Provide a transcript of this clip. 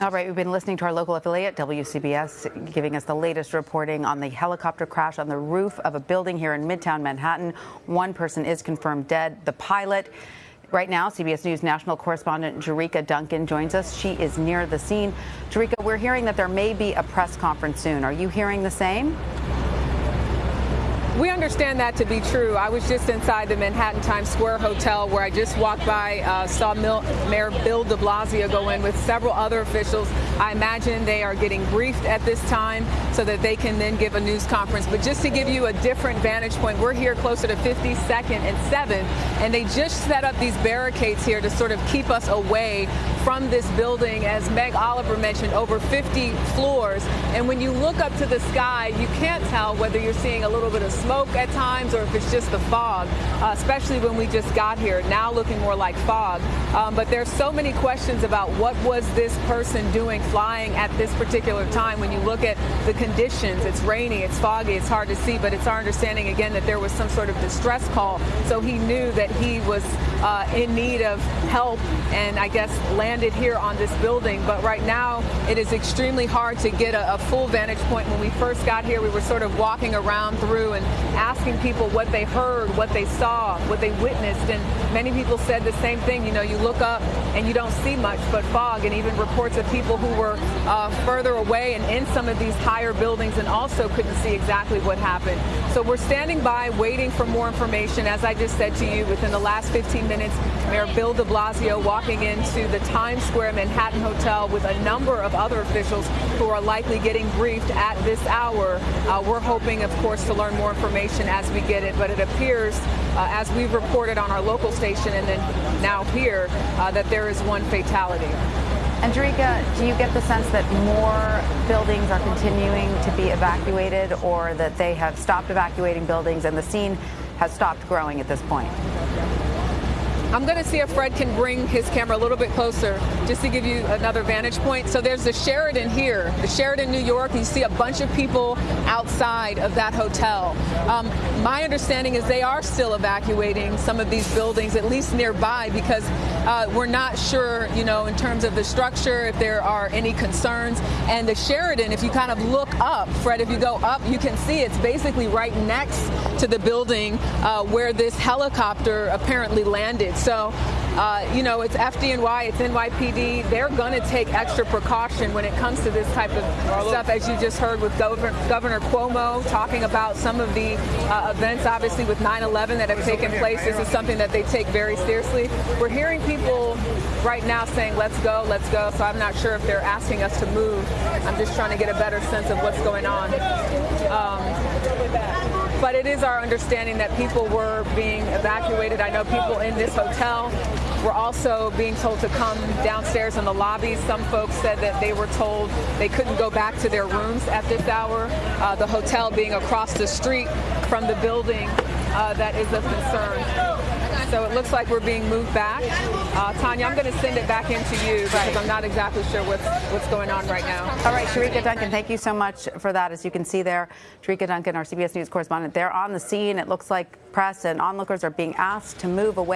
All right, we've been listening to our local affiliate, WCBS, giving us the latest reporting on the helicopter crash on the roof of a building here in Midtown Manhattan. One person is confirmed dead, the pilot. Right now, CBS News national correspondent Jericka Duncan joins us. She is near the scene. Jericka, we're hearing that there may be a press conference soon. Are you hearing the same? We understand that to be true. I was just inside the Manhattan Times Square Hotel where I just walked by, uh, saw Mil Mayor Bill de Blasio go in with several other officials. I imagine they are getting briefed at this time so that they can then give a news conference. But just to give you a different vantage point, we're here closer to 52nd and 7th, and they just set up these barricades here to sort of keep us away from this building. As Meg Oliver mentioned, over 50 floors. And when you look up to the sky, you can't tell whether you're seeing a little bit of smoke at times or if it's just the fog, uh, especially when we just got here, now looking more like fog. Um, but there's so many questions about what was this person doing flying at this particular time. When you look at the conditions, it's rainy, it's foggy, it's hard to see, but it's our understanding again that there was some sort of distress call. So he knew that he was uh, in need of help and I guess landed here on this building. But right now it is extremely hard to get a, a full vantage point. When we first got here, we were sort of walking around through and asking people what they heard, what they saw, what they witnessed. And many people said the same thing. You know, you look up and you don't see much but fog, and even reports of people who were uh, further away and in some of these higher buildings and also couldn't see exactly what happened. So we're standing by waiting for more information. As I just said to you, within the last 15 minutes, Mayor Bill de Blasio walking into the Times Square Manhattan Hotel with a number of other officials who are likely getting briefed at this hour. Uh, we're hoping, of course, to learn more information as we get it, but it appears, uh, as we've reported on our local station and then now here, uh, that there is one fatality. And Jericka, do you get the sense that more buildings are continuing to be evacuated or that they have stopped evacuating buildings and the scene has stopped growing at this point? I'm going to see if Fred can bring his camera a little bit closer just to give you another vantage point. So there's the Sheraton here, the Sheraton, New York. You see a bunch of people outside of that hotel. Um, my understanding is they are still evacuating some of these buildings, at least nearby, because uh, we're not sure, you know, in terms of the structure, if there are any concerns. And the Sheraton, if you kind of look up, Fred, if you go up, you can see it's basically right next to the building uh, where this helicopter apparently landed. So, uh, you know, it's FDNY, it's NYPD. They're going to take extra precaution when it comes to this type of stuff, as you just heard with Governor, Governor Cuomo talking about some of the uh, events, obviously, with 9-11 that have taken place. This is something that they take very seriously. We're hearing people right now saying, let's go, let's go. So I'm not sure if they're asking us to move. I'm just trying to get a better sense of what's going on. Um, it is our understanding that people were being evacuated. I know people in this hotel were also being told to come downstairs in the lobby. Some folks said that they were told they couldn't go back to their rooms at this hour. Uh, the hotel being across the street from the building uh, that is of concern. So it looks like we're being moved back. Uh, Tanya, I'm going to send it back into you because I'm not exactly sure what's, what's going on right now. All right, Jericka Duncan, thank you so much for that. As you can see there, Jericka Duncan, our CBS News correspondent, they're on the scene. It looks like press and onlookers are being asked to move away.